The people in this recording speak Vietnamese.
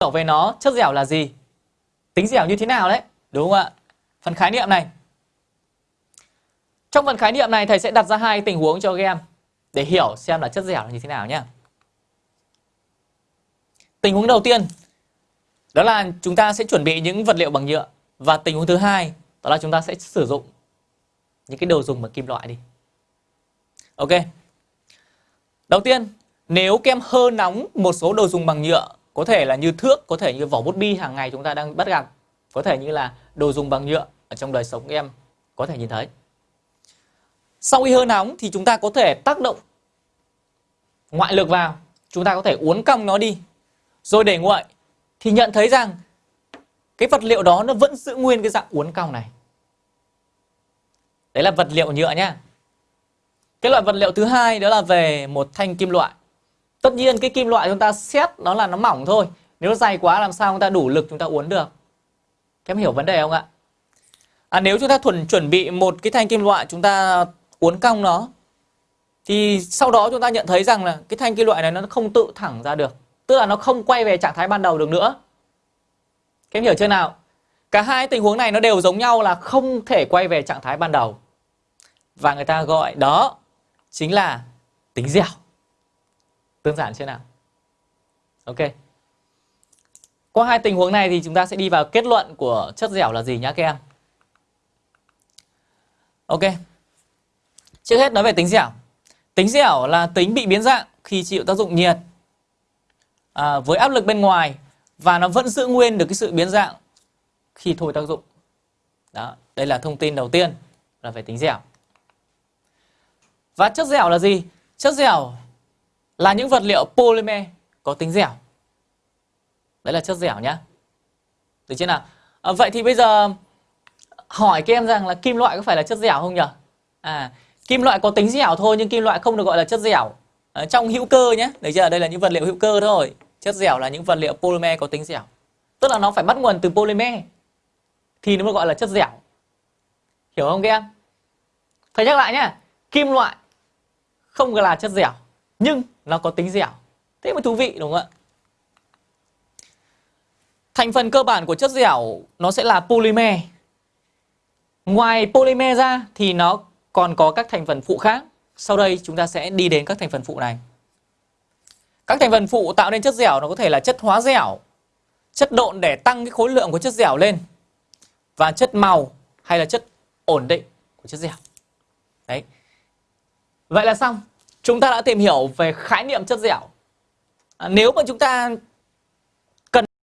hiểu về nó, chất dẻo là gì? Tính dẻo như thế nào đấy? Đúng không ạ? Phần khái niệm này. Trong phần khái niệm này, thầy sẽ đặt ra hai tình huống cho các em để hiểu xem là chất dẻo là như thế nào nhé tình huống đầu tiên, đó là chúng ta sẽ chuẩn bị những vật liệu bằng nhựa. Và tình huống thứ hai, đó là chúng ta sẽ sử dụng những cái đồ dùng bằng kim loại đi. Ok. Đầu tiên, nếu kem hơ nóng một số đồ dùng bằng nhựa có thể là như thước, có thể như vỏ bút bi hàng ngày chúng ta đang bắt gặp. Có thể như là đồ dùng bằng nhựa ở trong đời sống em có thể nhìn thấy. Sau khi hơi nóng thì chúng ta có thể tác động ngoại lực vào. Chúng ta có thể uốn cong nó đi. Rồi để nguội thì nhận thấy rằng cái vật liệu đó nó vẫn giữ nguyên cái dạng uốn cong này. Đấy là vật liệu nhựa nhá. Cái loại vật liệu thứ hai đó là về một thanh kim loại tất nhiên cái kim loại chúng ta xét nó là nó mỏng thôi. Nếu nó dày quá làm sao chúng ta đủ lực chúng ta uốn được? Các em hiểu vấn đề không ạ? À, nếu chúng ta thuần chuẩn bị một cái thanh kim loại chúng ta uốn cong nó thì sau đó chúng ta nhận thấy rằng là cái thanh kim loại này nó không tự thẳng ra được. Tức là nó không quay về trạng thái ban đầu được nữa. Các em hiểu chưa nào? Cả hai tình huống này nó đều giống nhau là không thể quay về trạng thái ban đầu. Và người ta gọi đó chính là tính dẻo đơn giản chưa nào? Ok. Qua hai tình huống này thì chúng ta sẽ đi vào kết luận của chất dẻo là gì nhá các em? Ok. Trước hết nói về tính dẻo. Tính dẻo là tính bị biến dạng khi chịu tác dụng nhiệt à, với áp lực bên ngoài và nó vẫn giữ nguyên được cái sự biến dạng khi thôi tác dụng. Đó đây là thông tin đầu tiên là về tính dẻo. Và chất dẻo là gì? Chất dẻo là những vật liệu polymer có tính dẻo. Đấy là chất dẻo nhá. Được chưa nào? À, vậy thì bây giờ hỏi các em rằng là kim loại có phải là chất dẻo không nhỉ? À kim loại có tính dẻo thôi nhưng kim loại không được gọi là chất dẻo. À, trong hữu cơ nhé được chưa? Đây là những vật liệu hữu cơ thôi. Chất dẻo là những vật liệu polymer có tính dẻo. Tức là nó phải bắt nguồn từ polymer thì nó mới gọi là chất dẻo. Hiểu không các em? Thầy nhắc lại nhé kim loại không là chất dẻo nhưng nó có tính dẻo. Thế mới thú vị, đúng không ạ? Thành phần cơ bản của chất dẻo nó sẽ là polymer. Ngoài polymer ra thì nó còn có các thành phần phụ khác. Sau đây chúng ta sẽ đi đến các thành phần phụ này. Các thành phần phụ tạo nên chất dẻo nó có thể là chất hóa dẻo, chất độn để tăng cái khối lượng của chất dẻo lên, và chất màu hay là chất ổn định của chất dẻo. Đấy. Vậy là xong chúng ta đã tìm hiểu về khái niệm chất dẻo. À, nếu mà chúng ta